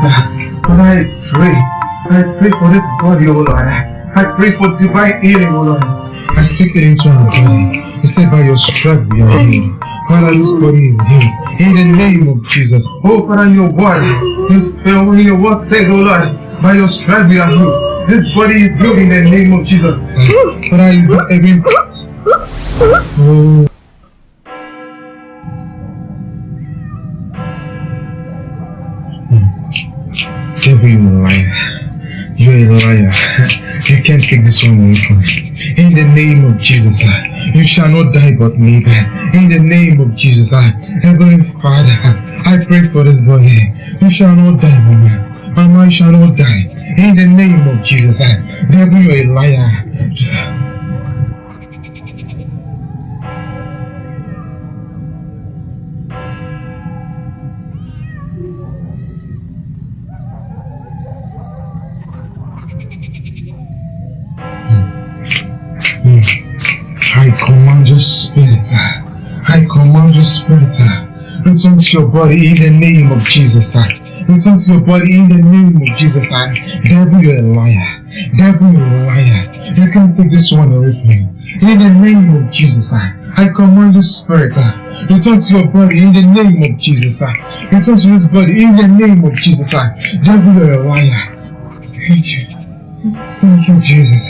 Father, in the name of Jesus, Father, I pray. I pray for this body, O Lord. I pray for divine healing, O Lord. I speak it into our body. He said, by your strength we are healed. Father, this body is healed. In the name of Jesus. Oh, Father, your word. You spell when your word says, oh Lord, by your strength we are healed. This body is healed in the name of Jesus. Father, you do every... Oh. Take this one away from me. In the name of Jesus, uh, you shall not die but live. In the name of Jesus, uh, Heavenly Father, I pray for this boy. You shall not die, Mama. Mama, you shall not die. In the name of Jesus, uh, devil, you're a liar. Spirit. Ah. I command your spirit. Ah. Return to your body in the name of Jesus. Ah. Return to your body in the name of Jesus. Devil, you're a liar. Devil, you're a liar. You can't take this one away from me. In the name of Jesus. I command your spirit. Return to your body in the name of Jesus. Return to this body in the name of Jesus. Devil, you're a liar. Thank you. Thank you, Jesus.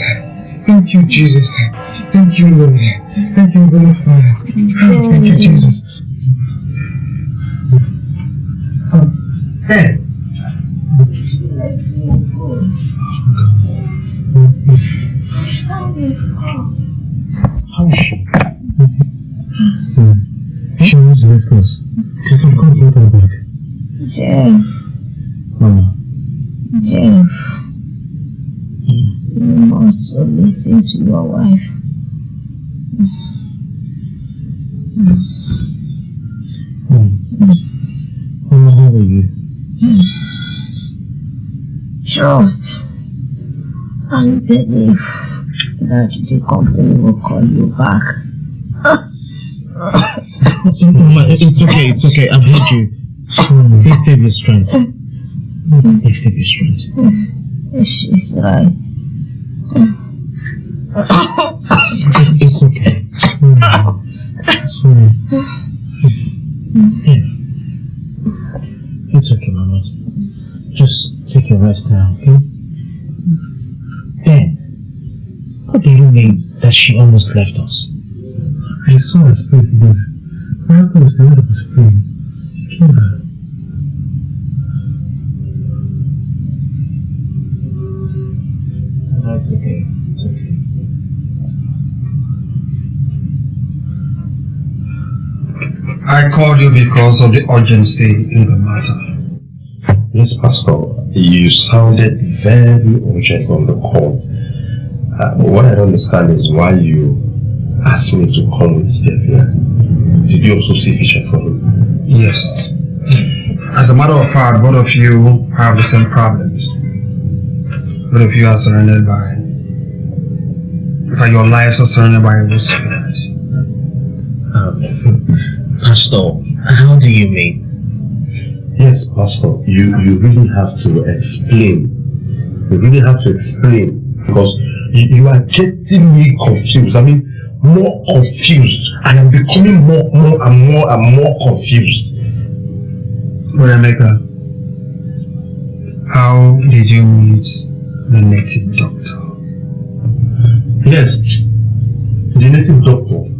Thank you, Jesus. Thank you, Lord. Thank you, Holy Father. Thank you, Jesus. Hey. Let me go. Time is up. Believe that the company will call you back. It's okay, it's okay. I've heard you. Please save your strength. Please save your strength. She's right. It's, it's okay. That she almost left us? I saw her spirit move. My uncle was the one that was free. She came back. That's okay. It's okay. I called you because of the urgency in the matter. Yes, Pastor. You sounded very urgent on the call. Uh, what I don't understand is why you asked me to come with Jeff here. Did you also see Fisher for him? Yes. As a matter of fact, both of you have the same problems. Both of you are surrounded by, in fact, your lives are surrounded by evil spirits. Um, Pastor, how do you mean? Yes, Pastor. You you really have to explain. You really have to explain because you, are getting me confused. I mean, more confused. I am becoming more, more and more and more confused. Emeka, how did you meet the native doctor? Yes, the native doctor.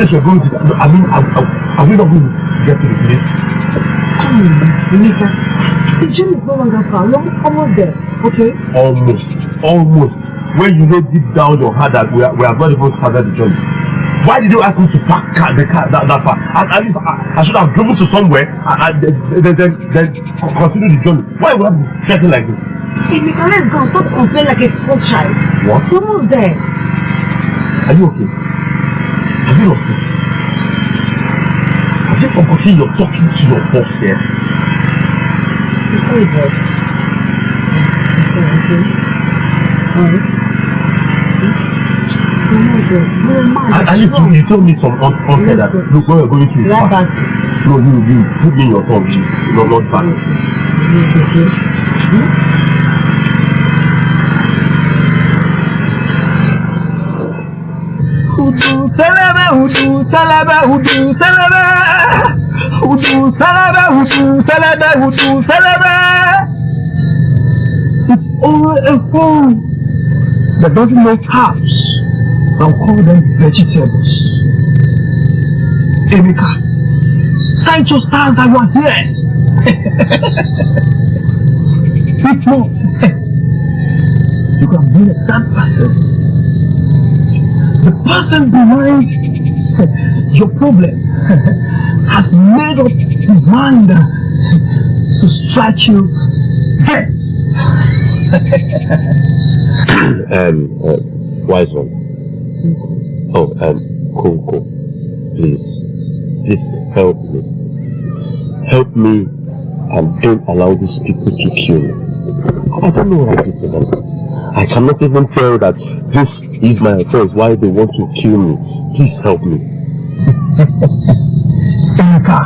Place you're going to, I mean, are, are, are we not going to get to the place? Monica, the gym is no longer far. We're almost there, okay? Almost, almost. When you know deep down your heart that we are, we are not even started the journey. Why did you ask me to park car, the car that, that far? At, at least I, I should have driven to somewhere and, and then, then, then, then continue the journey. Why would I be getting like this? Emeka, let's go. Stop complaining like a small child. What? We're almost there. Are you okay? Are you okay? Have you forgotten you're talking to your boss here? Before you go. Okay. Alright. We're not there. We're mad. And, and you, told- you told me some un unfair that look where you're going to is Right far. back. No, you, you, put me in your tongue, you, not, not back. Udu salaba, udu salaba, udu salaba. Udu salaba, udu salaba, udu salaba. It's only a fool that doesn't know herbs. I'll call them vegetables. Emeka, thank your stars that you are here. if not, you can be a third person the person behind your problem has made up his mind to strike you dead. um, uh, wise one. Oh, um, cool, cool. Please, please help me. Help me and don't allow these people to kill me. I don't know what I did to them. I cannot even tell that this is my offense, why they want to kill me. Please help me. Emeka,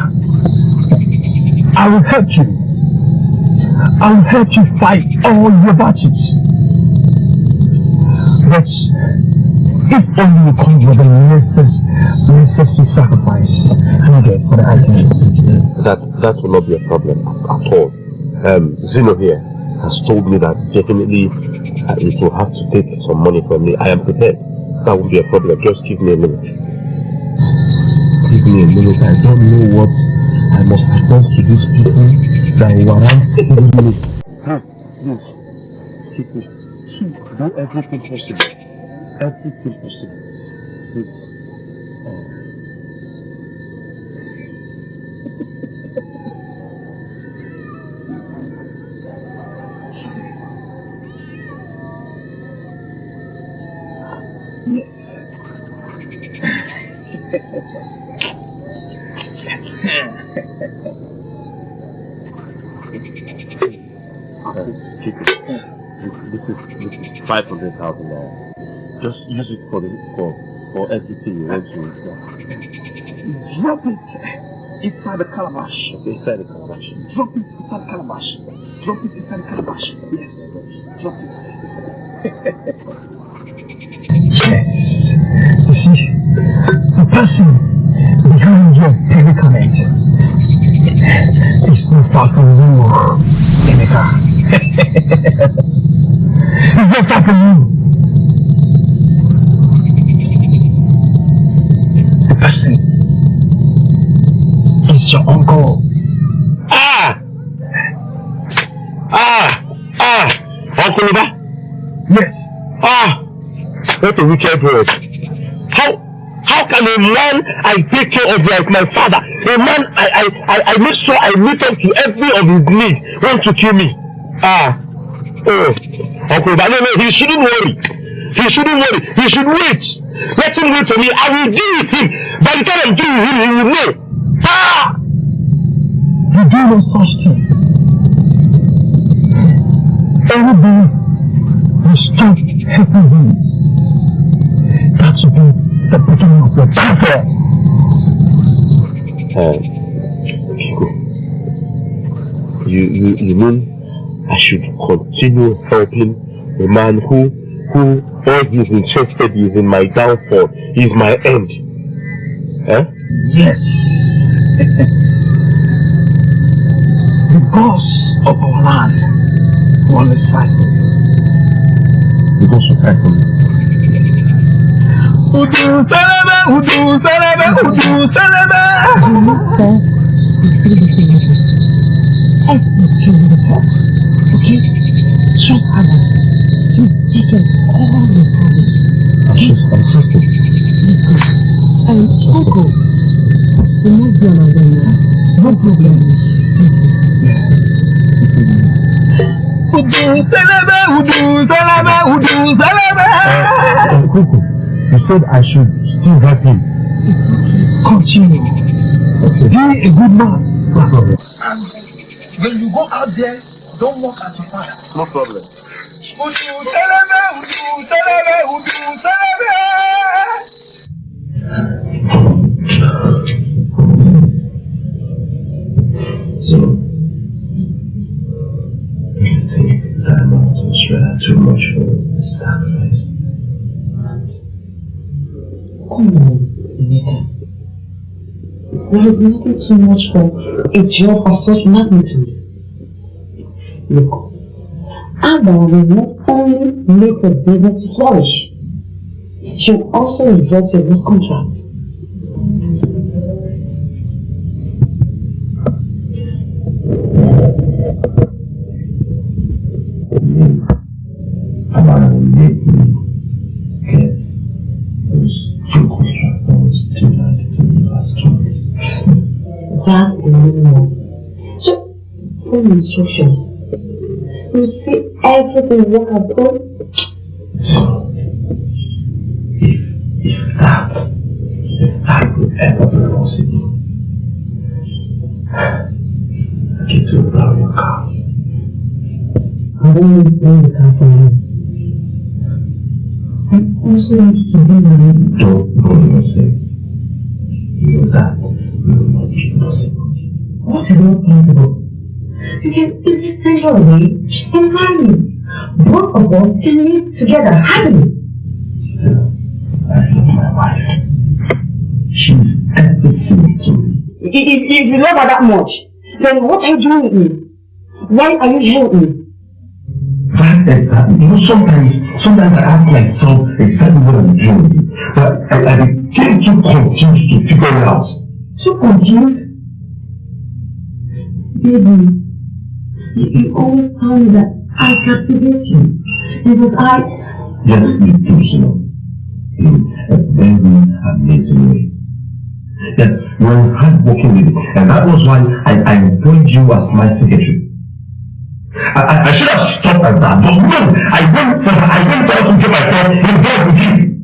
I will help you. I will help you fight all your battles. But if only you come with the necessary, necessary sacrifice needed for the item. That that will not be a problem at all. Um, Zeno here has told me that definitely uh, it will have to take some money from me. I am prepared. That won't be a problem. Just give me a minute. Give me a minute. I don't know what I must respond to these people that warrant killing me. Please, please, keep me. Do everything possible. Everything possible. Please. Five hundred uh, thousand dollars. Just use it for the for for everything you want to do. Drop it inside the calabash. Okay, inside the calabash. Drop it inside the calabash. Drop it inside the calabash. Yes. Drop it. yes. You see, the person behind your predicament is not far from you, Emeka. He's not far from you. The person is your uncle. Ah! Ah! Ah! Uncle Uba? Yes. Ah! What a wicked word. How how can a man I take care of like my father, a man I I I, I make sure I meet up to every of his needs, want to kill me? Ah! Oh! Uncle Uba, no, no, he shouldn't worry. He shouldn't worry. He should wait. Let him wait for me. I will deal with him. By the time I'm through with him, he will know. Ah! You do no such thing. Everybody stop helping you. That should be the beginning of your downfall. Uh, Kiko, you, you, you mean I should continue helping the man who, who all he's interested is in my downfall, is my end? Eh? Yes. the boss of our land will always fight for you. You go to fight for me. Udu salaba, udu salaba, udu salaba. Everything will talk. Okay? Trust Adam. He's taken all the problems. I'm just, I'm trusting. Listen. And Coco, you must be on them now. No problem. Udu udu, selebe, udu, selebe, udu, selebe. Uh, Kuku, you said I should still help him. Continue. Okay. Be a good man. No problem. When you go out there, don't walk at your fire. No problem. So, you think that too much for the sacrifice? Emeka. There is nothing too much for a job of such magnitude. Look, Abba will not only make the business flourish, she will also reverse your contract. Instructions. You see everything work as so So, if, if that, if that would ever be possible, I get to your car. I don't need car from you. You love her that much, then what are you doing with me? Why are you here with me? Exactly. You know, sometimes, sometimes I ask myself exactly what I'm doing, but I, I became too confused to figure it out. So confused? Baby, you, you always tell me that I captivate you. Because I... Yes, you do. In a very amazing way. Yes, you're a hardworking lady, and that was why I, I employed you as my secretary. I, I, I should have stopped at that, but no, I went I went out to get myself involved with you.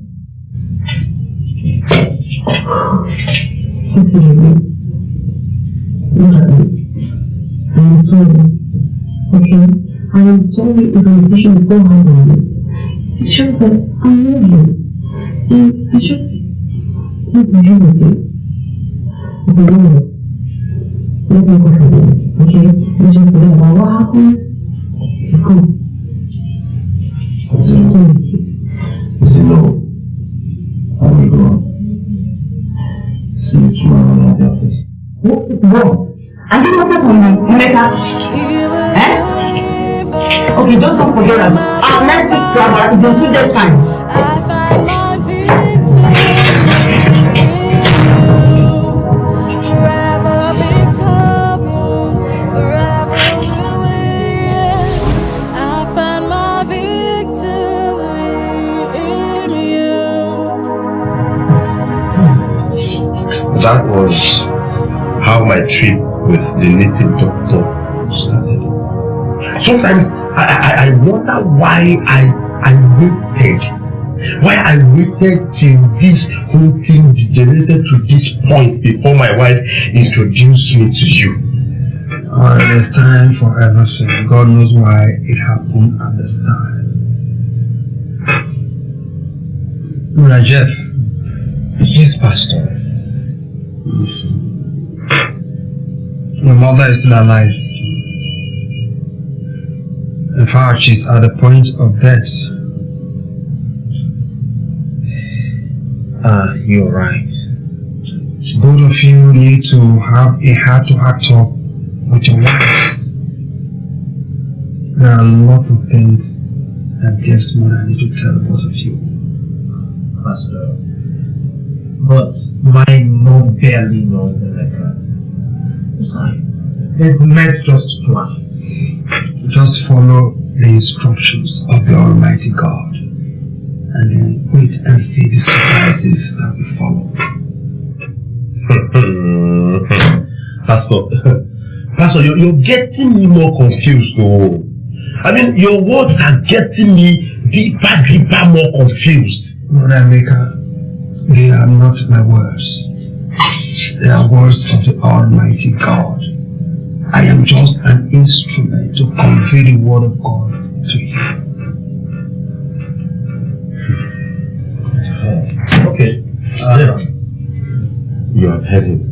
I am sorry. Okay? I am sorry if I'm pushing so hard on you. It's shows that I love you. And I just want to be with you. Okay, you know, let me go for this. Okay? You just Sometimes I, I, I wonder why I, I waited. Why I waited till this whole thing degenerated to this point before my wife introduced me to you. Uh, there's time for everything. God knows why it happened at this time. Jeff, Yes, Pastor. your mother is still alive. She's at the point of death. Ah, you're right. Both of you need to have a heart-to-heart talk with your wives. There are a lot of things that Jeff's mother need to tell both of you. Pastor. But my mom barely knows the letter. Besides, they've met just twice. Just follow the instructions of the Almighty God and then wait and see the surprises that will follow. Pastor, Pastor, you're, you're getting me more confused though. I mean, your words are getting me deeper, deeper, more confused. Brother they are not my words. They are words of the Almighty God. I am just an instrument to convey the word of God to you. Okay. Uh, you have heard him.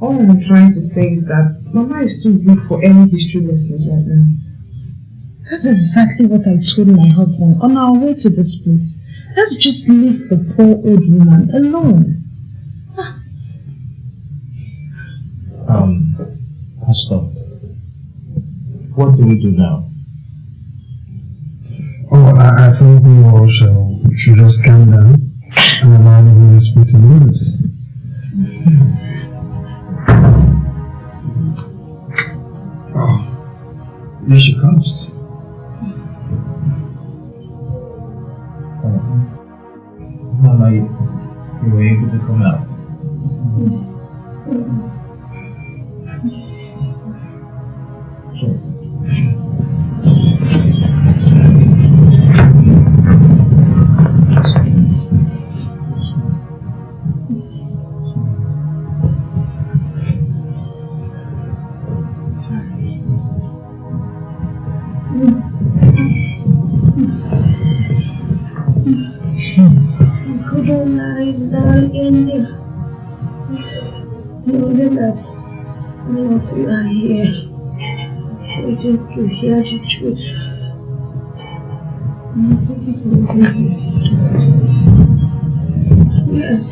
All I'm trying to say is that Mama is too weak for any history lessons right now. That's exactly what I told my husband on our way to this place. Let's just leave the poor old woman alone. Um, Pastor, what do we do now? Oh, I, I think we all shall, should just calm down and allow the Holy Spirit to lead us. Oh, here she comes. You were able to come out. Waiting to hear the truth. Yes,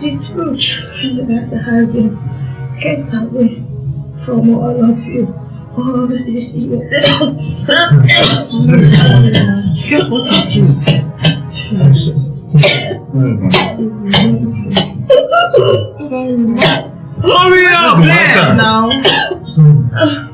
the truth that has been kept away from all of you all these years. Just what it is. Hurry up, man! Now.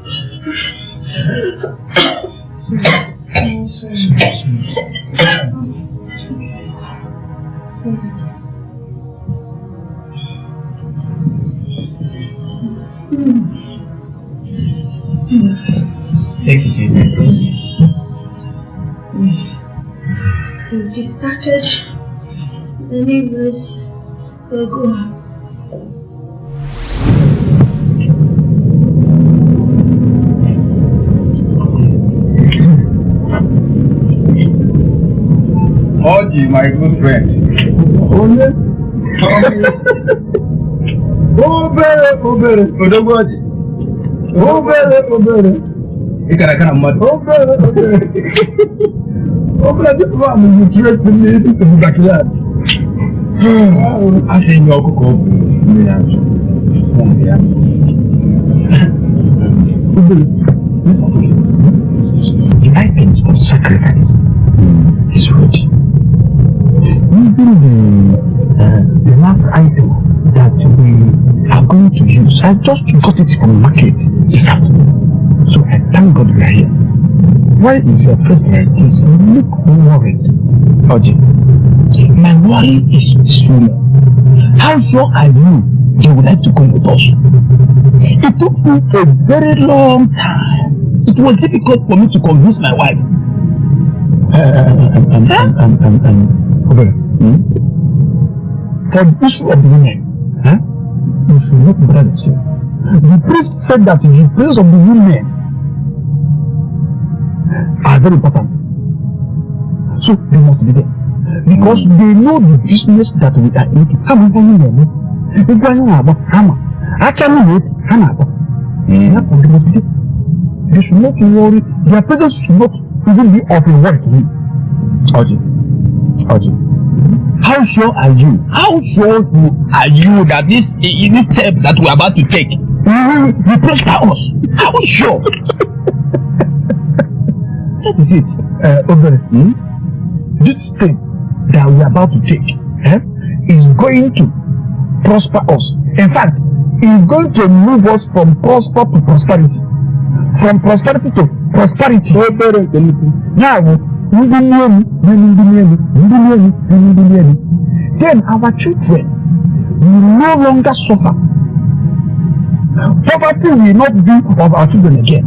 Take it easy. We started the neighbors will Daddy, my good friend. Oye. Ó bẹ̀rẹ̀ ó bẹ̀rẹ̀. Odogbo ọ̀jì. Ó bẹ̀rẹ̀ ó bẹ̀rẹ̀. Ịkara kana mmadụ. Ó bẹ̀rẹ̀ ó bẹ̀rẹ̀. Ó bẹ̀rẹ̀ dị mma mụ bụ tụrụ esi mmiri tupu bụ bakilad. A sị nye ọkụkọ ọ bụ mmiri azụ. Mmiri azụ. The items of sacrifice Even the, uh, the last item that we are going to use, I just got it from market this afternoon. So I thank God we are here. Why is your face like this? You look worried. Oji, my worry is small. How sure are you you would like to come with us? It took me a very long time. It was difficult for me to convince my wife. Uh, um, um, um, um, um, um, okay. Hmm? For the issue of the women, huh? you should not bother yourself. The priest said that the prayers of the women are very important. So they must be there. Because they know the business that we are ebe anyị na-eme, ebe anyị na-agba, hama, aka anyị na-eti, ha na-agba. Therefore, they must be there. They should not worry. Their presence should not even be of a worry to me. Oji, Oji, how sure are you? How sure are you that this this step that we are about to take will will prosper us? How sure? that is it. Uh, Obere, hmm? This step that we are about to take eh, is going to prosper us. In fact, is going to move us from prosper to prosperity. From prosperity to prosperity. Obere, now, ndị n'elu na ndị n'elu ndị n'elu na ndị n'elu then our children will no longer suffer. Poverty will not be of our children again.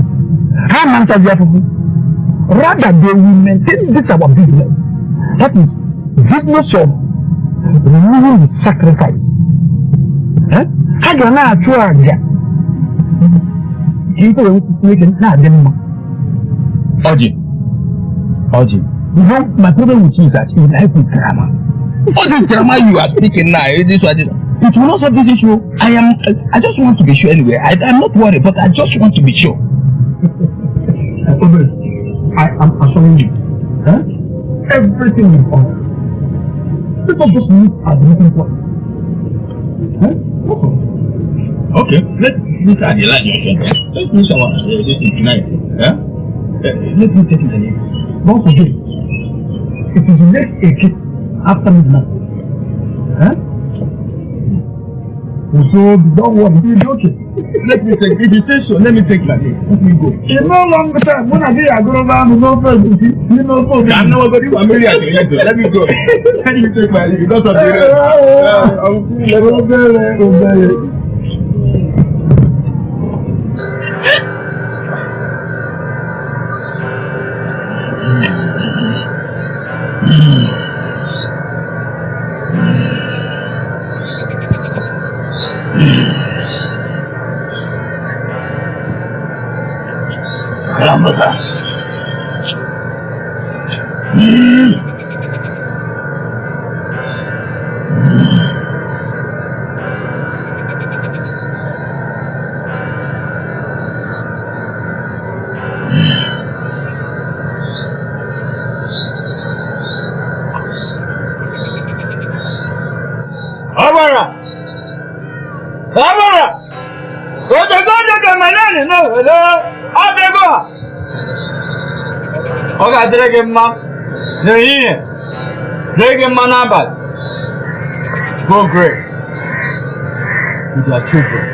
How much are you Rather, they will maintain this our business. That is business of removing the sacrifice. Eh? Ha ga na-achụ àjà ka ikpe wee Chineke na-adị mma. Ọjị. Ọjị. You know, my problem with you is that you like with drama. All this drama you are speaking now, this one, this one. It will not solve this issue. I am. I just want to be sure anyway. I, I'm not worried, but I just want to be sure. Obed, I am assuring you, huh? everything will come. People just meet at the meeting point. Huh? Okay, let's look at the you're Let's finish our uh, this tonight. Yeah? Uh, let me take it again. Don't forget, it is the next eight after midnight. Huh? So don't worry, you'll be okay. Let me take, if you say so, let me take my name. Let me go. In no longer time, when I get a girl down, no problem. You know, for I'm not going to marry again. Let me go. Let me take my name because of the rest. Uh, I'm feeling like बाजरे के नहीं है great के मना बात go great Thank you.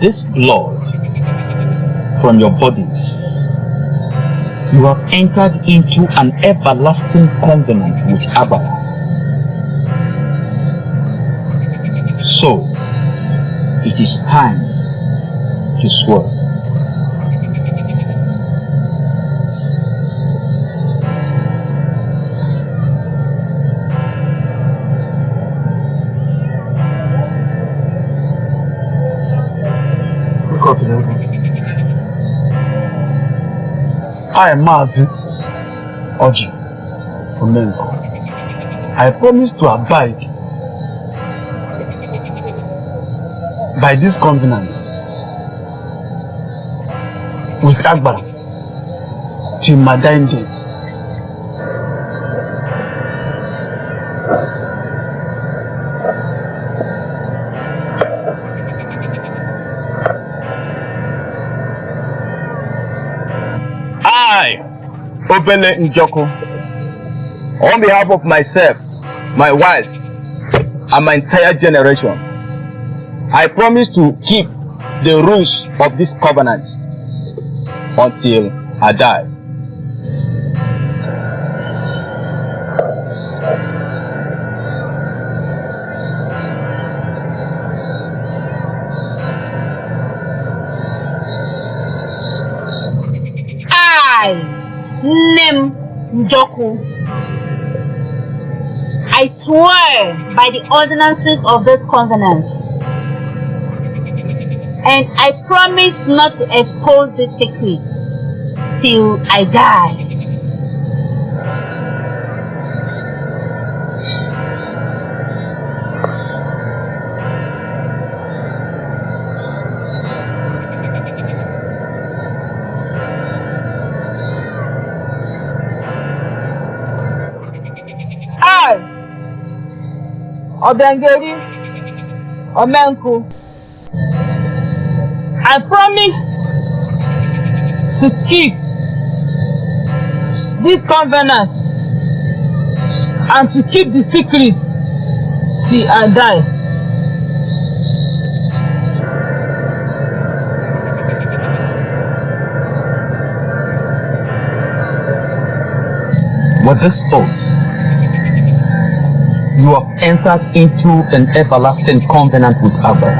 This blood from your bodies, you have entered into an everlasting covenant with Abba. So, it is time to swear. I am Mazi Oji Omenko. I promise to abide by this covenant with Agbara till my dying date. Obele Njoko, on behalf of myself, my wife, and my entire generation, I promise to keep the rules of this covenant until I die. Nem Njoku, I swear by the ordinances of this covenant, and I promise not to expose this secret till I die. Obengeri, Omenku. I promise to keep this covenant and to keep the secret till I die. With this oath, you have entered into an everlasting covenant with Abba.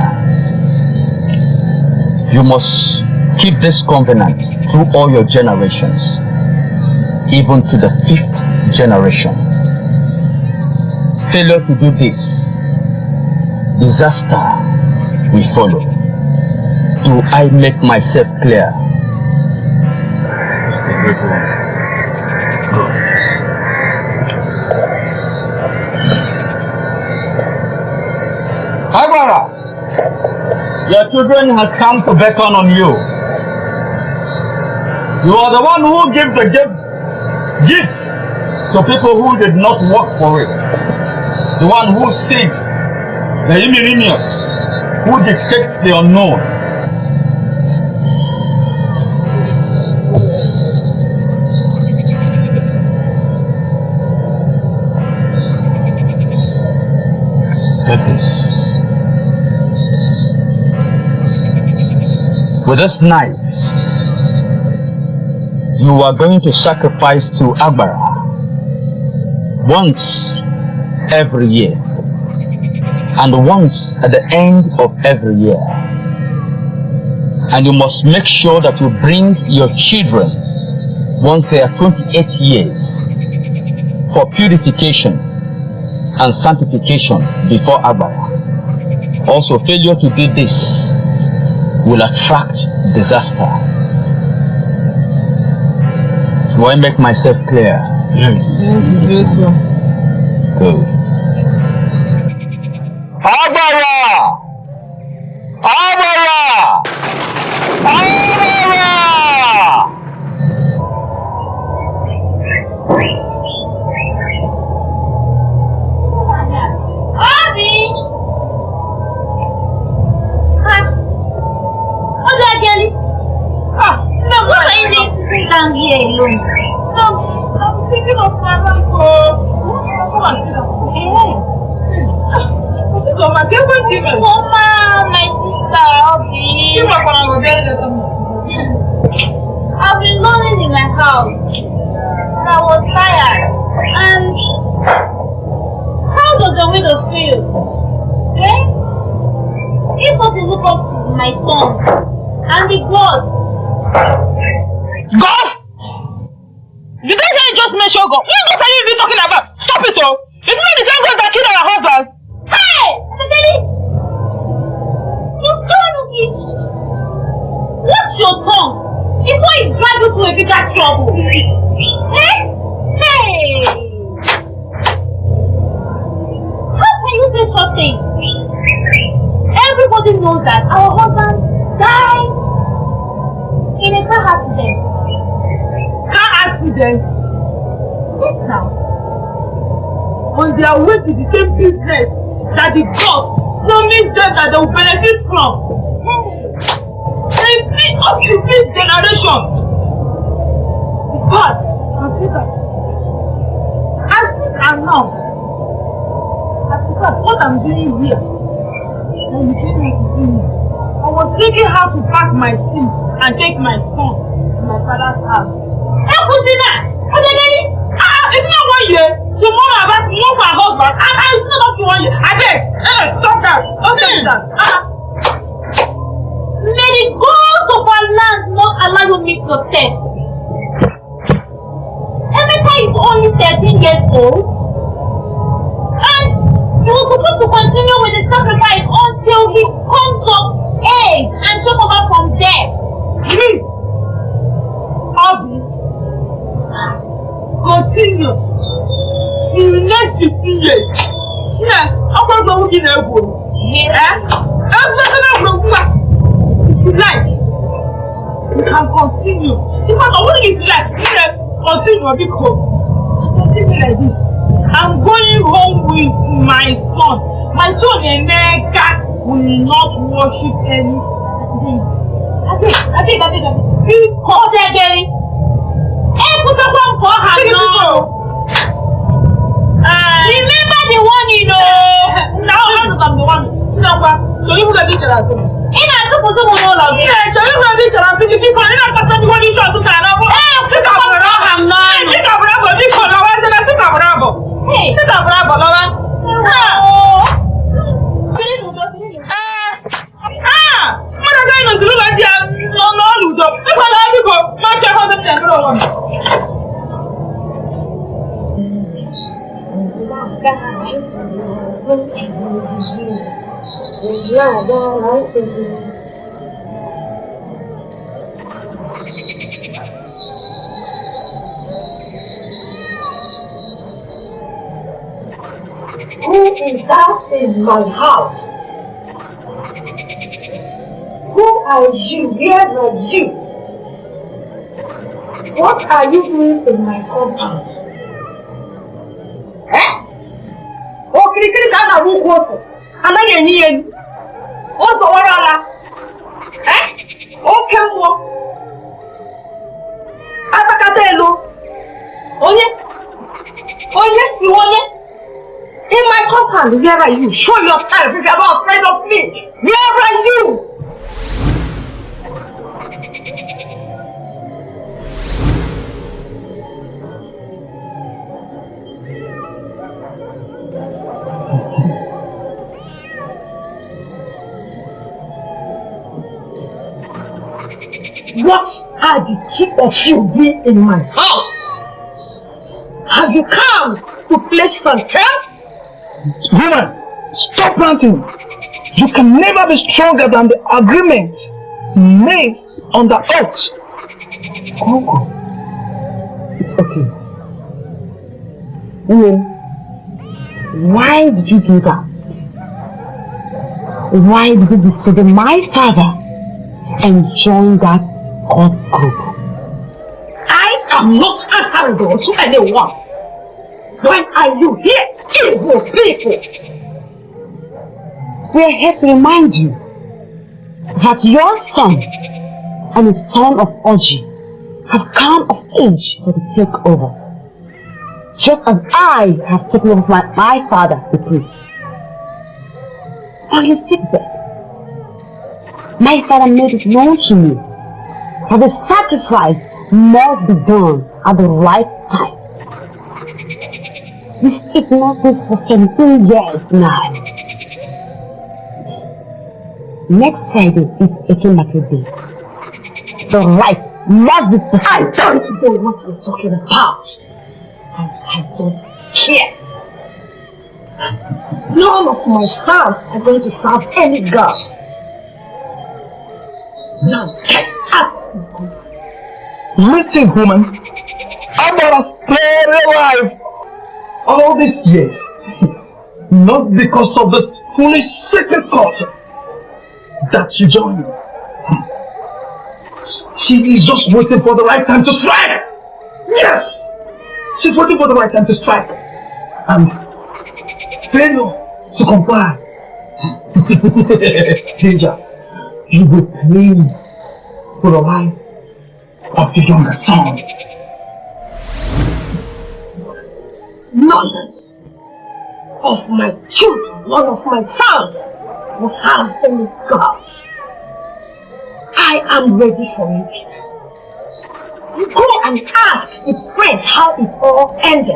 You must keep this covenant through all your generations, even to the fifth generation. Failure to do this, disaster will follow. Do I make myself clear? Agbara, your children has come to beckon on you. You are the one who gives the gift, gift to people who did not work for it. The one who seeks the ignominious, who dictates the unknown. With this knife, you are going to sacrifice to Agbara once every year and once at the end of every year. Mm. And you must make sure that you bring your children once they are 28 years for purification and sanctification before Agbara. Also, failure to do this will attract disaster. Do I make myself clear? Yes. Good. Agbara! Agbara! Alone? No, I'm thinking of my sit down. Mama, get what mean? Mama, my sister, Obi. You are going to I've been lonely in my house. And I was tired. And how does the widow feel? Eh? If to look up to my son and the God. God? God? What God are you even talking about? Stop it, oh! It's not the same God that killed our husbands. Hey! Adeli! You son of it! Watch your tongue before it drives you to a bigger trouble. Eh? Hey! How can you say such things? Everybody knows that our husband died in a car accident. Car accident? Now. On their way to the same business that the God promised them that they will benefit from. They see up to this generation. Consider. As this and now, as because what I'm doing here, I'm doing it with me. I was thinking how to pack my things and take my son to my father's house. Hey, Kusina! Adeli! Ah, it's not one year. Tomorrow about to move my husband. Ah, ah, it's not to one year. I beg. Stop that. Me that. Ah. May the gods of our land not allow you meet your death. Emeka is only 13 years old. And you were supposed to continue with the sacrifice until he comes of age and take over from there. Me? Obi? Continue. In the next 15 years. Yeah, ọkọ ọgbọ nwoke na-egwu. Eh? Everything na-egwu egwu a. If you like, you can continue. If I don't if you like, you can continue because continue like this. I'm going home with my son My son Emeka will not worship any. Abeg, abeg, abeg, abeg. Biko degere. Ekwutakwa m ka ọ ha nọ. Remember the one you know. Now I'm the one. Number. So you will be each other. In a couple of more of you. So you will be each other. Fifty people. In a person you want each other. Hey, sit up, Bravo. Sit up, Bravo. Sit up, Bravo. Sit up, Bravo. Sit up, Bravo, Lola. Ah. Ah. Mother, I know the Lula. No, no, Ludo. If I love you, go. My child, I'm the Who is that in my house? Who are you? Where are you? What are you doing in my compound? Eh? Okirikiri ka a na-agba ụkwụ otu. Anaghị enye ya enyi. O zọwara ala. Oke mmụọ. Atakata elu. Onye? Onye? Iwe onye? In my compound, where are you? Show yourself if you're not afraid of me. Where are you? What are the two of you doing in my house? Have you come to play some chess? Woman, stop ranting. You can never be stronger than the agreement made on the oath. Uncle, it's okay. Ian, why did you do that? Why did you disobey my father and join that group? I am not answerable to anyone. Why are you here, evil people? We're here to remind you that your son and the son of Oji have come of age for the takeover. Just as I have taken over my, my father, the priest. On his sickbed, my father made it known to me that the sacrifice must be done at the right time. You've ignored this for 17 years now. Next Friday is Ekemake Day. The right must be done. I don't know what you're talking about. And I don't care. None of my sons are going to serve any god. Now get up! Listen, woman. Abba has spare your life all these years. Not because of this foolish secret culture that she joined. She is just waiting for the right time to strike. Yes! She's waiting for the right time to strike. And failure to comply. Danger, you will pay for the life of your younger son. Nonsense! Of my children, none of my sons will have any God. I am ready for you. You go and ask the prince how it all ended.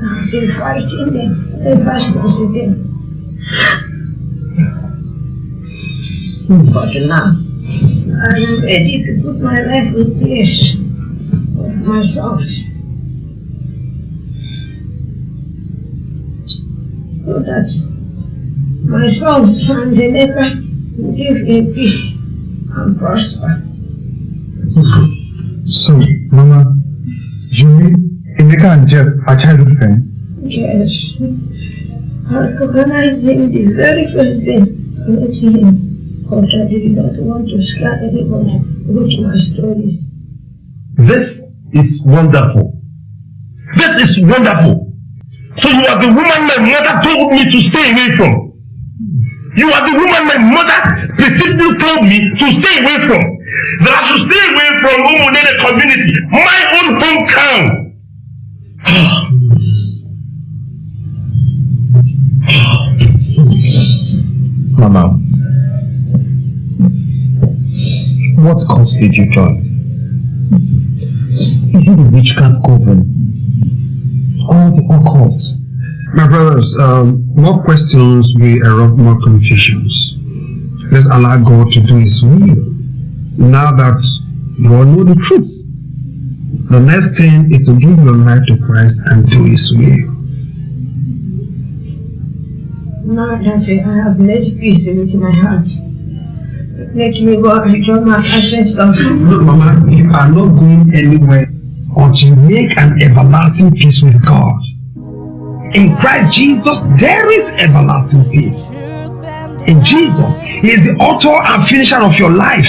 I've been fighting them ever since then. But now, I am ready to put my life in place of my sons. So that my sons and Emeka will live in peace and prosper. So, Mama, you mean Emeka and Jeff are childhood friends? Yes. I recognized him the very first day I met him. This is wonderful. That is wonderful. So you are the woman my mother told me to stay away from. You are the woman my mother specifically told me to stay away from. That I should stay away from Umunene community, my own hometown. Mama, what cause did you join? Is it the witchcraft coven? Or the occult? My brothers, um, more questions will erupt more confusions. Let's allow God to do His will. Now that you all know the truth, the next thing is to give your life to Christ and do His will. Now that I have made peace with my heart, let me go and join my ancestors. Look, Mama, you are not going anywhere until you make an everlasting peace with God. In Christ Jesus, there is everlasting peace. In Jesus, He is the author and finisher of your life.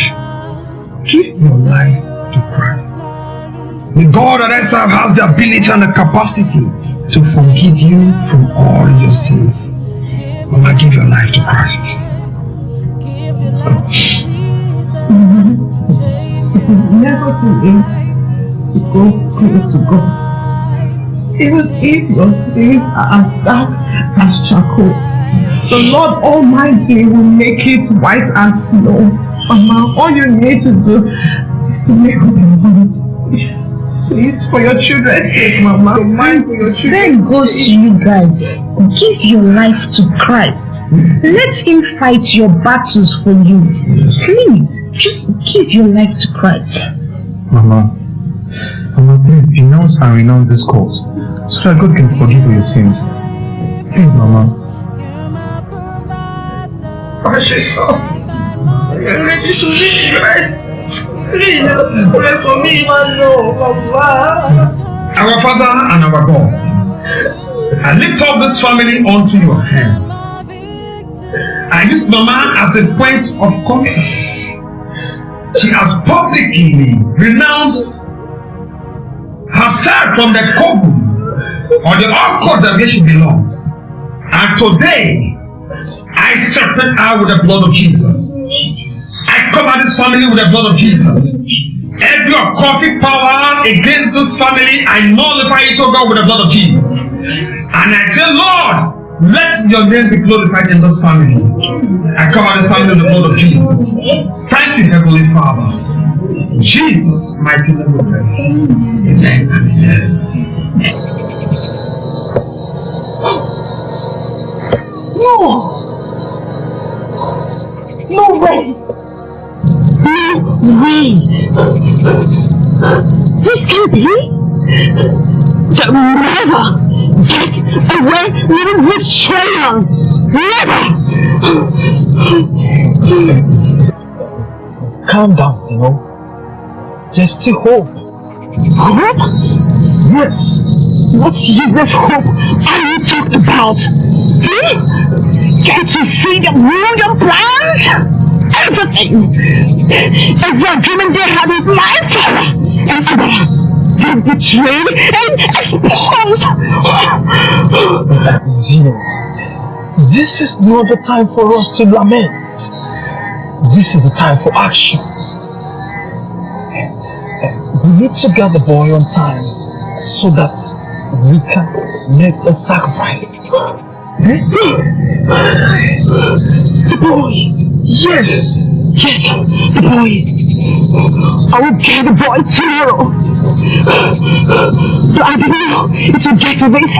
Give your life to Christ. The God that I serve has the ability and the capacity to forgive you from all your sins. Mama, give your life to Christ. It is never too late to go close to God. Even if your sins are as dark as charcoal, the Lord Almighty will make it white as snow. Mama, all you need to do is to make up your mind. Yes. Please, for your children's sake, Mama. Your mind for your Same children's goes to you guys. Give your life to Christ. Let Him fight your battles for you. Please, just give your life to Christ. Mama, Mama, please denounce and renounce this cause so that God can forgive you your sins. Please, Mama. Precious Lord, I'm ready to leave Christ. Pray for me, Lord, Mama. Our Father and our God, I lift up this family onto your hand. I use Mama as a point of contact. She has publicly renounced herself from the coven or the occult that she belongs. And today, I separate her with the blood of Jesus. Cover this family with the blood of Jesus. Every occultic power against this family, I nullify it, oh God, with the blood of Jesus. And I say, Lord, let your name be glorified in this family. I cover this family with the blood of Jesus. Thank you, Heavenly Father. Jesus' mighty name we pray. Amen amen. No! No way! No way! This can't be! Will never get away with this! Never! Calm down, Stino. There's still hope. Hope? Yes. What useless hope are you talking about? Hmm? Can't you see the million plans? Everything! Every agreement they had father and Betrayed and exposed! Zeno, this is not the time for us to lament. This is the time for action. We need to get the boy on time so that we can make a sacrifice. The boy! Yes! Yes, the boy! I will get the boy tomorrow! But I didn't know it would get to this.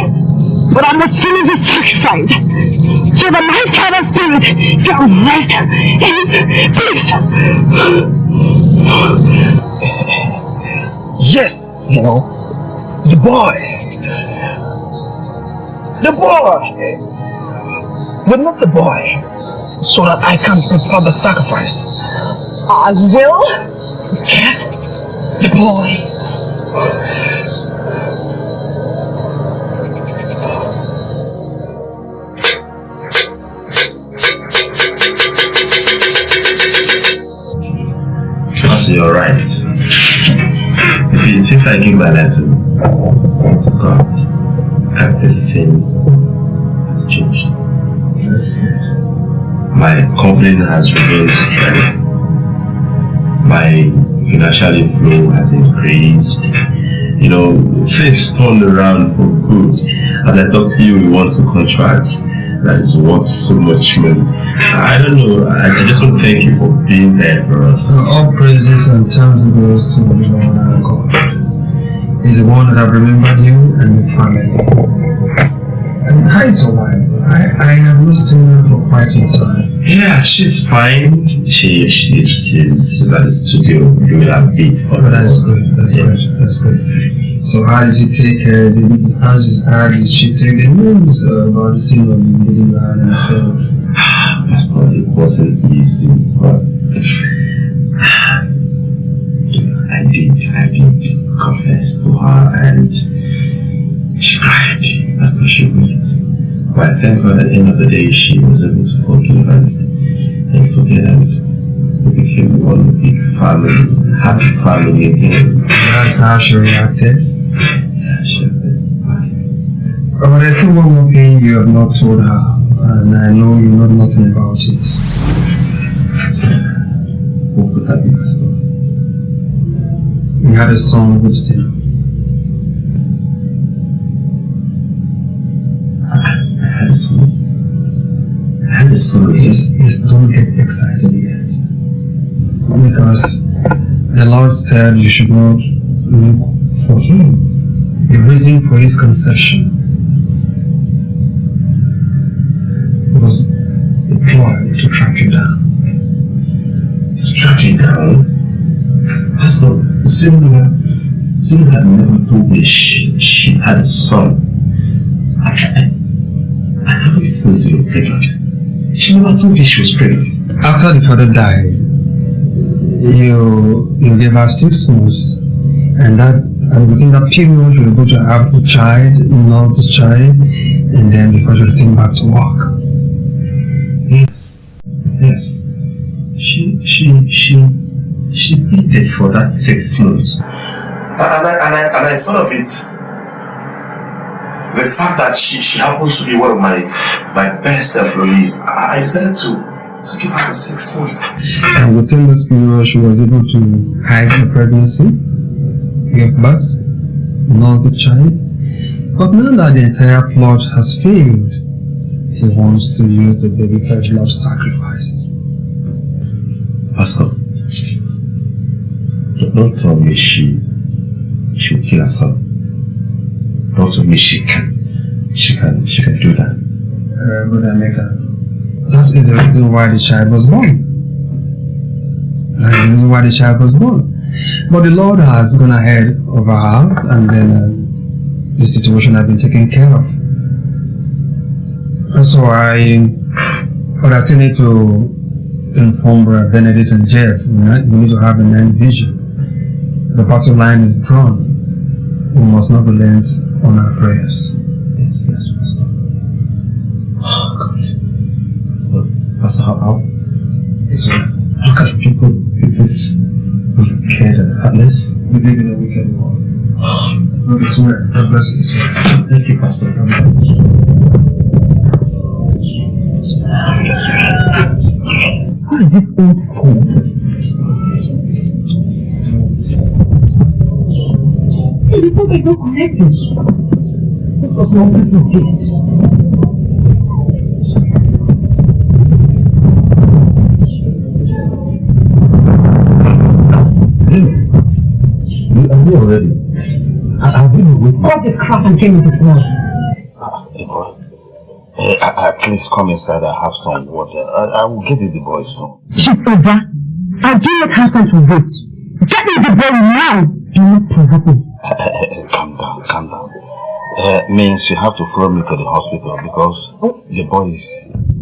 But I must finish the sacrifice so that my father's spirit can rest in peace. Yes, you know, the boy. The boy. But not the boy. So that I can prepare the sacrifice. I will get the boy. Because you're right. You see, it seems I give my life to God. everything has changed. My company has remained. My financial flow has increased. You know, things turned around for good. As I talk to you, we want to contract that is worth so much money. I don't know, I, I just want to thank you for being there for us. All praises and thanks goes to the Lord our God. He's the one that have remembered you and your family. And how is your wife? I, I have not seen her for quite some time. Yeah, she's fine. She she's she's, she's at the studio doing a beat for But that's good, that's Yeah. good, that's good. So how did you take uh, the, how, did, how did she take the news uh, about the scene of getting married and failed? That's not it wasn't easy, but I did I did confess to her and she cried. That's what she would. But I thank God at the end of the day she was able to forgive and, and forget and we became one big family, happy family again. That's how she reacted. Yeah, she But there's still one more thing you have not told her, and I know you know nothing about it. What could that be, You had a son with sin. I had a son. I had a son. Just, just don't get excited yet. Because the Lord said you should not look for him. The reason for his conception was a ploy to track you down. To Track you down. Pastor, Zuma, Had never told me she, she had a son. I, I, I have a feeling pregnant. She never told me she was pregnant. After the father died, you you gave her six months, and that and within that period you were able to have the child, not the child, and then before you return back to work. Yes. Yes. She, she, she, she waited for that six months. And I, and I, and I thought of it. The fact that she, she happens to be one of my, my best employees, I, I decided to, to give her the six months. And within this period, she was able to hide the pregnancy, give birth, not the child. But now that the entire plot has failed, he wants to use the baby for love sacrifice. Pastor, don't- tell me she, she will kill herself. Don't tell me she can, she can, she can do that. Uh. That is the reason why the child was born. That is the reason why the child was born. But the Lord has gone ahead of her and then uh, the situation has been taken care of. And so I, but I still need to inform Benedict and Jeff. We need- we need to have an end vision. The battle line is drawn. We must not relent on our prayers. Yes, yes, Pastor. Oh, God. But, Pastor, how, how, It's all right. how can people be this wicked and heartless? We live in a wicked world. Oh, God is well. God bless you. It's well. Thank you, Pastor. What is this old fool? Hey, you thought I don't connect you. This was no business. You are here already. I, I've been waiting. What the crap and came this world? Hey, boy. Hey, uh, uh, please come inside. I have some water. I, I will get you the boy soon. Over. I do not have time for this. Get me the boy now. Do not provoke me. Calm down, calm down. Uh, means you have to follow me to the hospital because the boy is.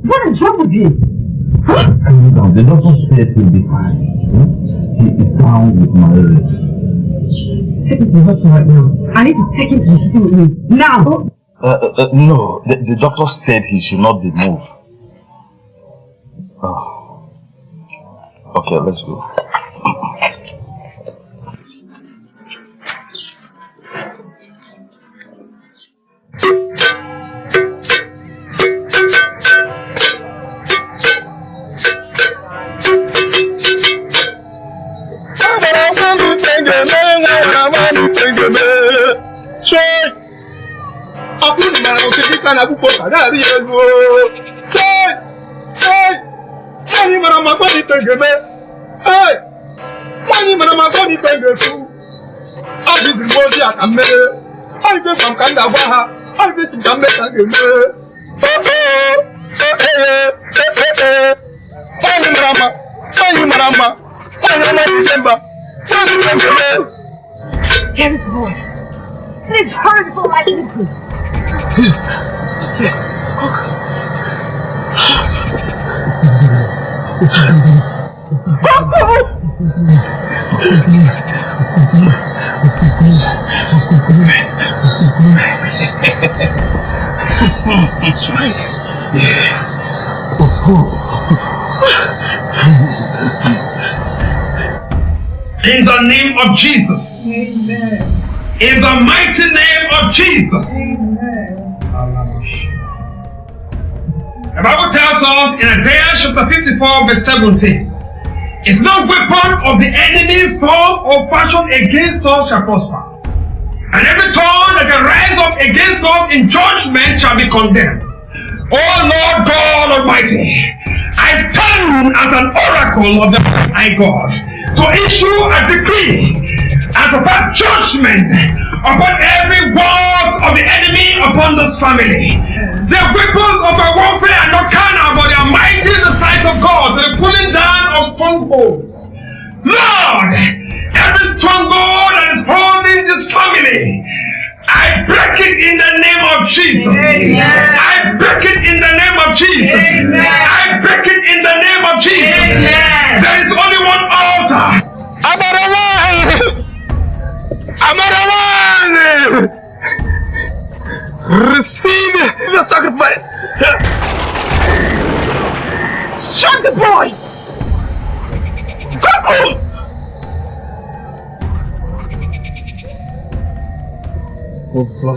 What is wrong with you? Calm down. The doctor said he'll be fine. Hmm? He is down with malaria. Take me to the hospital right now. I need to take him to the city with me. Now! Uh, uh, uh, no, the, the doctor said he should not be moved. Oh. Okay, let's go. na akpụkpọ kadari elu nwaanyị mara ma akpọ ite ga-eme nwaanyị mara ma akpọ ite ga-efu ọ bụ ibi mgbe ozi a ka mmere ọ ibe gwa m ka m ga-agwa ha ọ ibe si ka m ka m ga-eme nwaanyị mara mma nwaanyị mara mma nwaanyị ọma ije mba nwaanyị mara mma Hear his voice. Please hurry before I eat you. In the name of Jesus. Amen. In the mighty name of Jesus. Amen. The Bible tells us in Isaiah chapter 54, verse 17. It's no weapon of the enemy formed or fashioned against us shall prosper. And every tongue that shall rise up against us in judgment shall be condemned. Oh Lord God Almighty, I stand as an oracle of the Most High God to issue a decree and to pass judgment upon every word of the enemy upon this family. The weapons of our warfare are not carnal, but they are mighty in the sight of God, the pulling down of strongholds. Lord, every stronghold that is holding this family, I break it in the name of Jesus. I break it in the name of Jesus. I are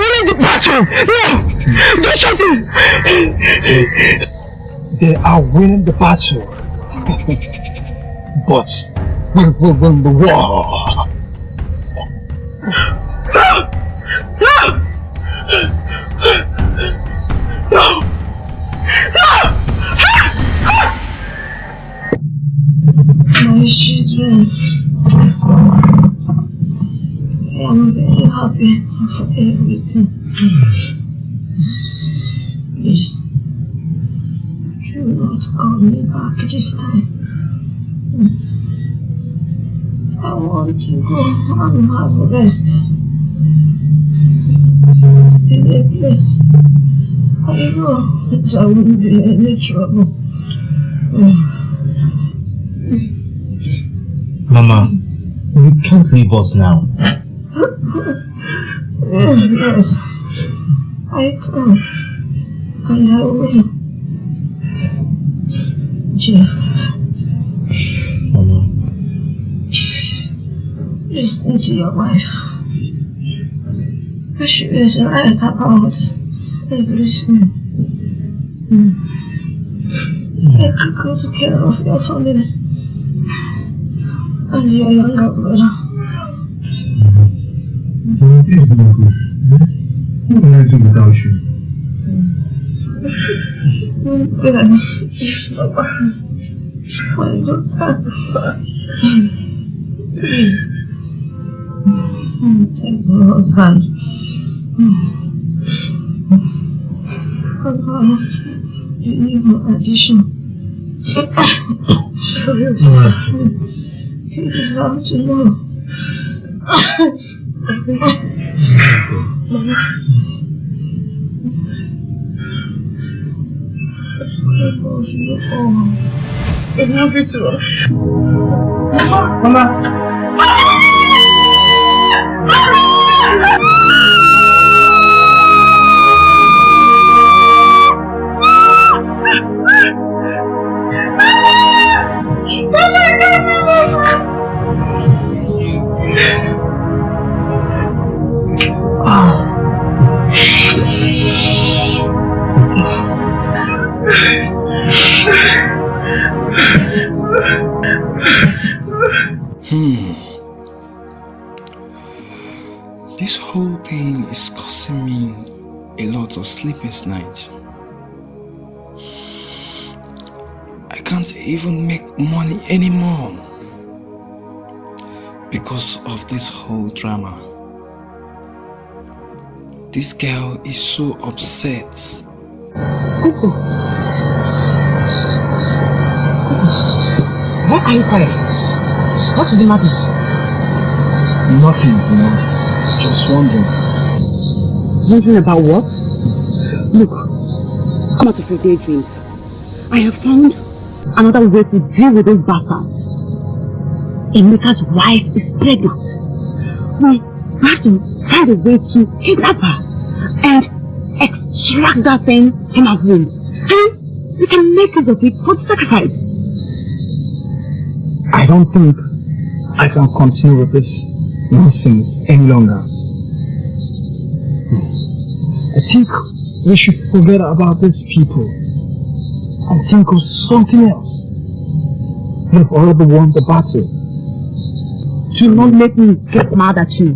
winning the battle! No! Do something! They are winning the battle. But we will win the a rest. In I know there won't be any trouble. Mama, you can't leave us now. yes, I can. I will. She is right about everything. Mm. Take good care of your family and your younger brother. Please do this. What can I do without you? Know. Mama. Mama. Hmm. Of sleepless nights. I can't even make money anymore because of this whole drama. This girl is so upset. Kuku. Why are you quiet? What is the matter? Nothing, you know. Just wondering. Wondering about what? Look, come out of your daydreams. I have found another way to deal with those bastards. Emeka's wife is pregnant. We have to find a way to kidnap her and extract that thing from her womb. And we can make use of it for the sacrifice. I don't think I can continue with this nonsense any longer. Hmm. I think we should forget about these people and think of something else. We've already won the battle. Do not make me get mad at you.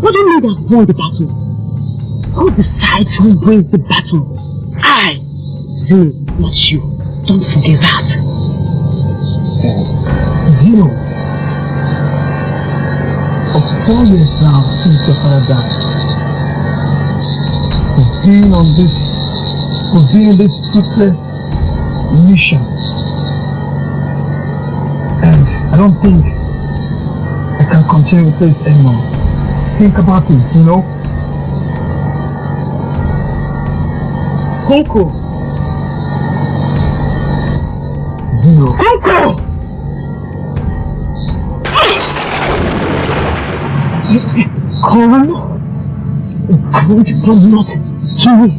What do you mean that won the battle? Who decides who wins the battle? I, Zeno, not you. Don't forget that. You, For four years now since your father died, we've been on this, we've been this fruitless mission. And I don't think I can continue with this anymore. Think about it, you know? Kunku. Kunku! Come. Good but not true.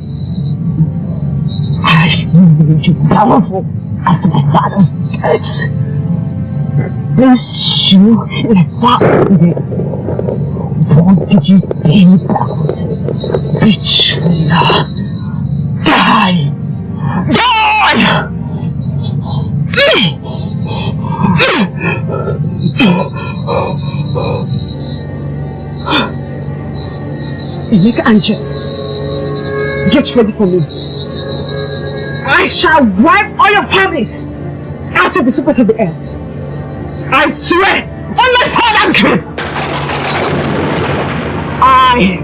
I need you powerful after my father's death. Bless you like that. What did you think about? Betrayer. Die! And Jen, get ready for me. I shall wipe all your families out of the surface of the earth. I swear on my father's grave. I,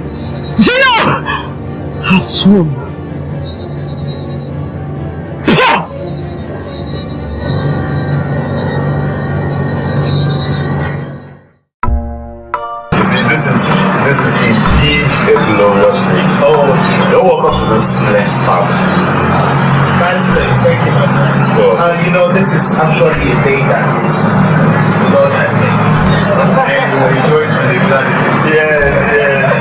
Zeno, have sworn. Yes, yes.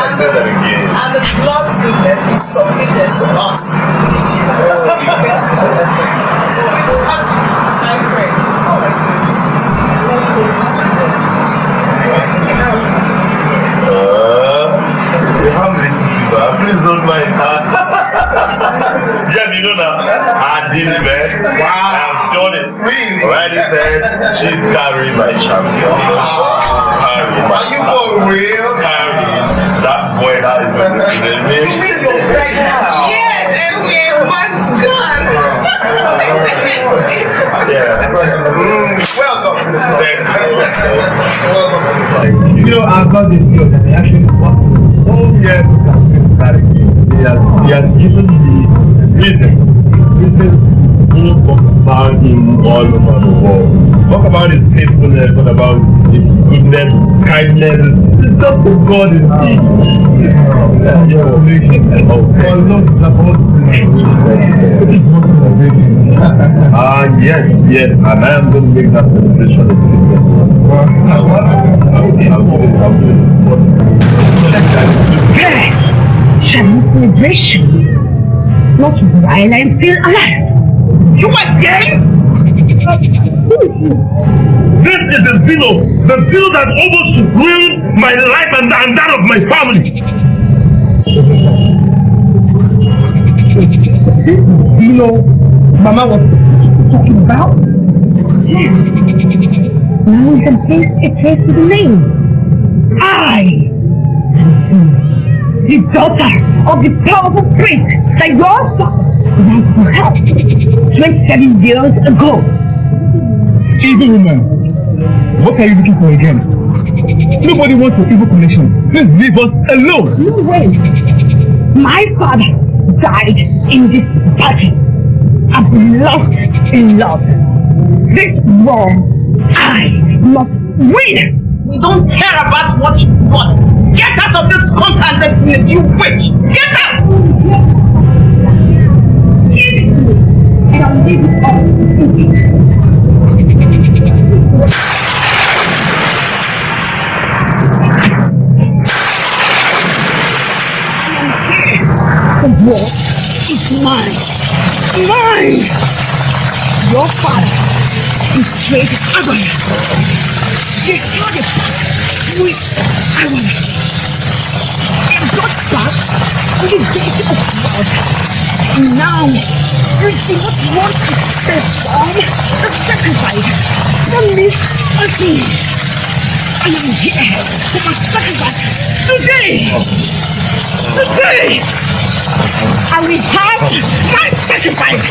I said that again. And the Lord's goodness is sufficient to us. so it's such I pray. Oh my Uh, you have little fever. Please don't mind. yeah, you know now. I did it, man. Wow. I've done it. Really? Right in there. She's carrying my champion. Carrying my Are you for real? Carrying that boy that is going to the You mean you're pregnant? Yes, and we're once gone. Yeah. Welcome to the Thank You know, I've got this deal that they actually want to all years to complete that again. He has, he has given me reason. Reason to talk about him all over the world. Talk about his faithfulness, talk about his goodness, kindness. It's just the God in me. Yeah, yeah. Yes, yes, and I am going to make that celebration a Good! Celebration! Not while I'm still alive! You are gay? This is the Zeno, the Zeno that almost ruined my life and, and that of my family. You know, Mama was talking about? Yes. Now we can place a trace to the name. I am the daughter of the powerful prince that your father went to help 27 years ago. Evil woman, what are you looking for again? Nobody wants your evil connection. Please leave us alone. No way. My father died in this battle. I've been lost in love. This war, I must win. We don't care about what you want. Get out of this contact, you witch! Get out! War is mine. Mine! Your father betrayed Abraham. Destroyed the pact with Abraham. And brought back to the deity of God. Now, you do not want to perform the sacrifice that means nothing. I am here for my sacrifice today. Today, I will have my sacrifice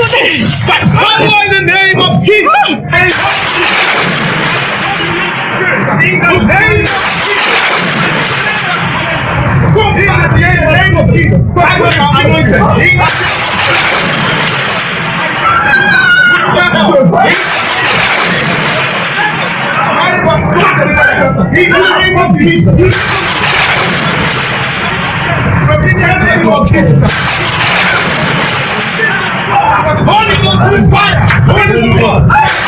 today. But in the name of Jesus. And Holy Ghost fire! Holy Ghost!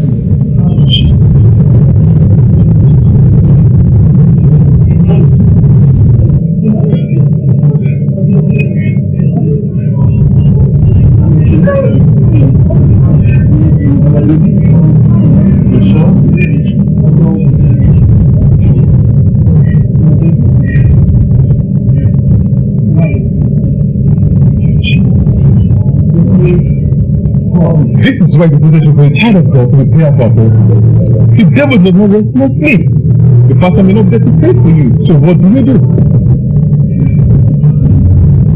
This is why the brothers of a child of God be prayer for us. The devil does not rest no sleep. The pastor may not there to pray for you. So what do you do?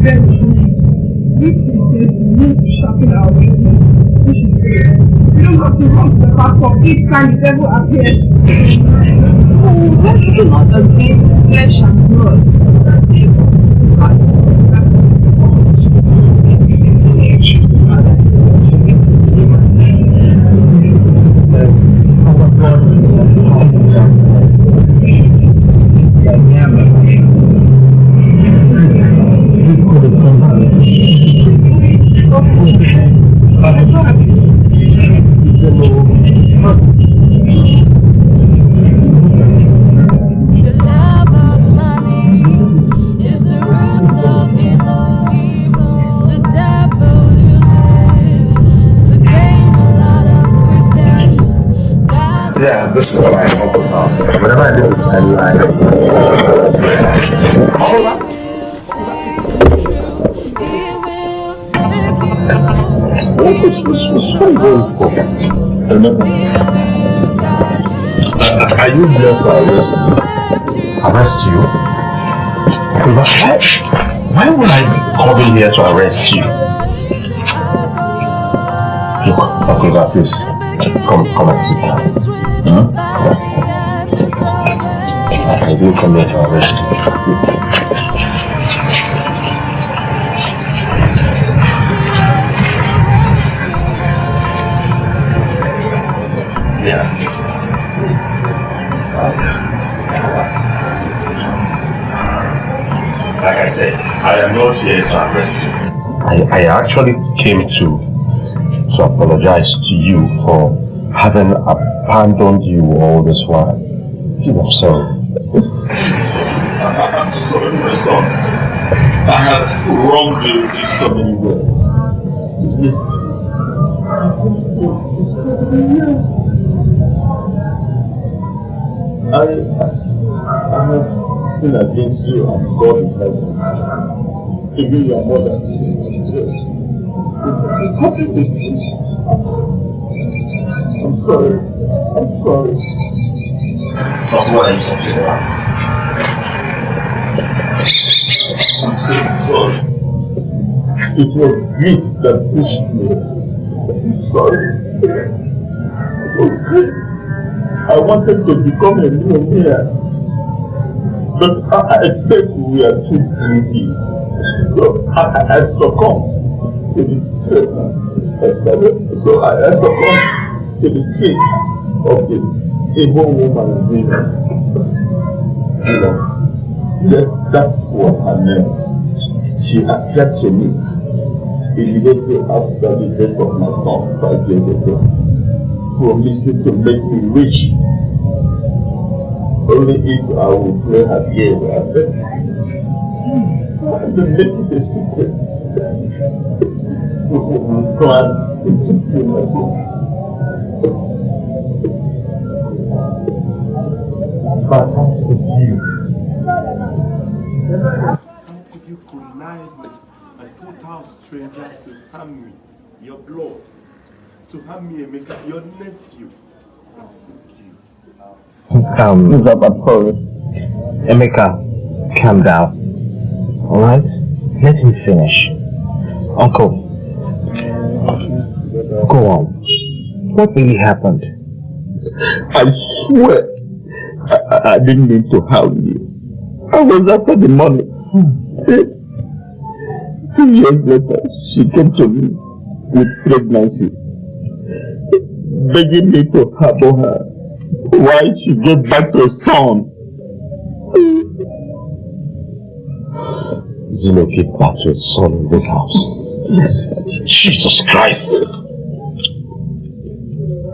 Then we can just sharpen our pray. We don't have to run to the pastor each time the devil appears. Oh, flesh and blood. Yeah, this is what I hope about. Whenever I do, I is this? What's going for? Remember? Uh, are you here to arrest, you? Because I, Why would I be coming here to arrest you? Look, Uncle please, come, come and sit down. Huh? Come and sit down. I didn't come here to arrest you. Said, I am not here to arrest you. I, I actually came to to apologize to you for having abandoned you all this while. Please, I'm sorry. I'm sorry, my son. I have wronged you in so many ways. I, I have sinned against you and God in heaven. Even your mother. I'm sorry. I'm sorry. But what are you talking about? I'm so sorry. It was greed that pushed me. I'm sorry. Okay. I wanted to become a millionaire. But I, I said we are too greedy. So I, I, I succumbed to the so I, I succumbed to the trick of the evil woman Zina. You know, yes, that's what her name. She appeared to me immediately after the death of my son five years ago, promising to make me rich. Only if I will play her game. I How could you connive with a total stranger to harm me, your blood, to harm me, Emeka, your nephew? How could you? Um, I'm. Emeka, calm down. Alright? Let him finish. Uncle, go on. What really happened? I swear, I, I, didn't mean to harm you. I was after the money. Two years later, she came to me with pregnancy, begging me to harbor her while she gave back to a son. Zeno gave back to his son in this house. Yes. Jesus Christ!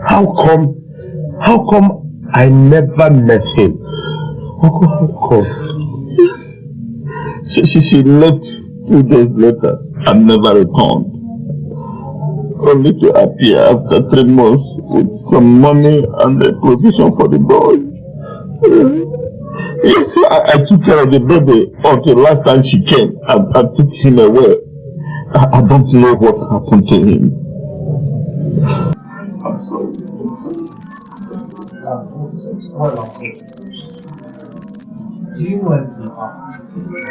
How come, how come I never met him? Uncle, how come? She, she, she left two days later and never returned. Only to appear after three months with some money and a provision for the boy. Yes, I, I took care of the baby until last time she came and, and took him away. I, I don't know what happened to him. I'm sorry. Well. Do you know anything about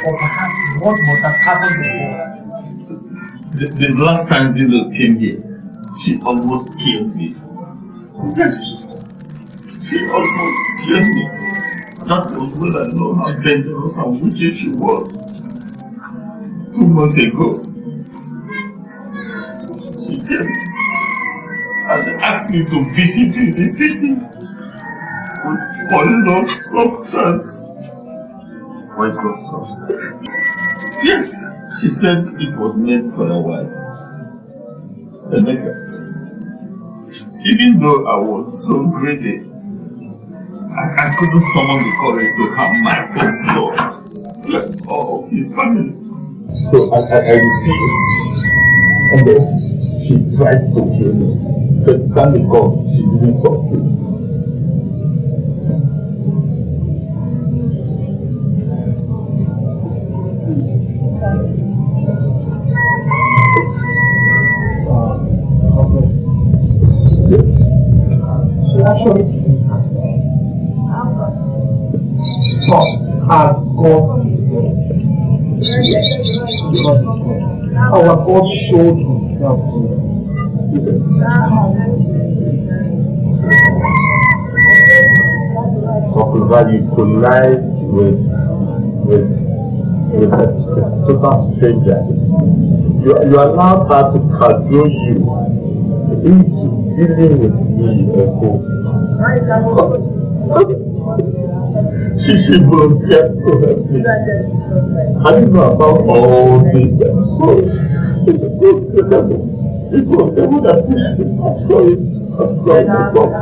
or perhaps what must have happened before? The, the last time Zeno came here, she almost killed me. Yes. She almost killed me. That was when I know how dangerous and wicked she was. Two months ago, she came and asked me to visit you in the city with poison substance. Poison substance? Yes, she said it was meant for a wife. Even though I was so greedy, I, I couldn't summon the courage to harm my own blood, like all of his family. So I, I, I refused. And then she tried to kill me. But thank God she didn't succeed. She actually But her God. Our God showed himself to Of you collide with with with a, a total stranger. You, you allow her to cajole you into dealing with me or. She she volunteered to help me. I didn't know about all this. So, it was the one that pushed me. I'm sorry. I'm sorry. I'm sorry.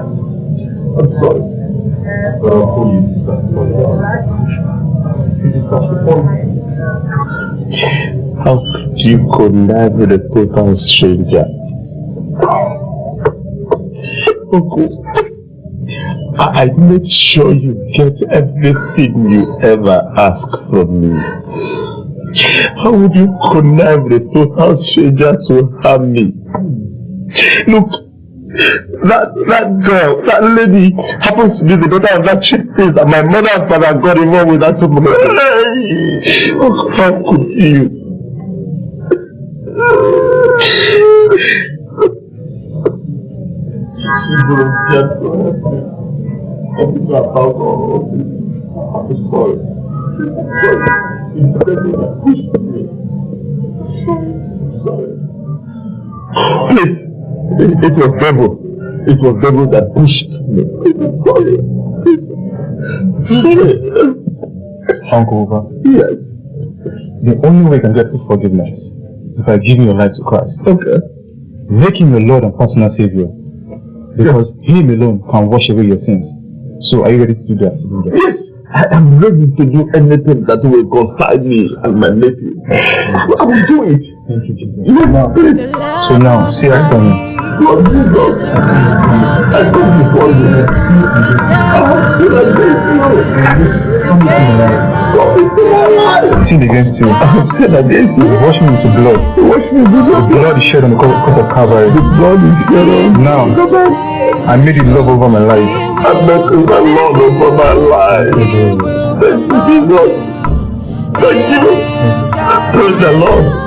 I'm sorry. But I'll call you this time for you. You just have to call me. How could you connive with a total stranger? Uncle, I, made sure you get everything you ever ask from me. How would you connive with a total stranger to harm me? Look, that that girl, that lady happens to be the daughter of that chief priest that my mother and father got involved with that woman. Oh, how could you? She to help me. Everything about of this. I'm sorry. Sorry. Than pushed me. Sorry. Please, it, it was devil. It was devil that pushed me. Sorry. Sorry. Uncle Uba, Yes. the only way you can get forgiveness is by giving your life to Christ. Okay. Make him your Lord and personal Savior. Because him alone can wash away your sins. So are you ready to do that? To? Yes. I am ready to do anything that will concern me and my nephew. Mm-hmm. I will do it. Thank you, Jesus. You are great. So now, say after me. Lord Jesus, I come before you. Mm-hmm. I feel like this, Come Sinned against you. I have sinned against you. Wash me with blood. Wash me with your The blood is shed on the cross of Calvary. The blood is shed on Now, I made it love over my life. I make you Lord over my life. Thank you, Jesus. Thank you. Praise the Lord.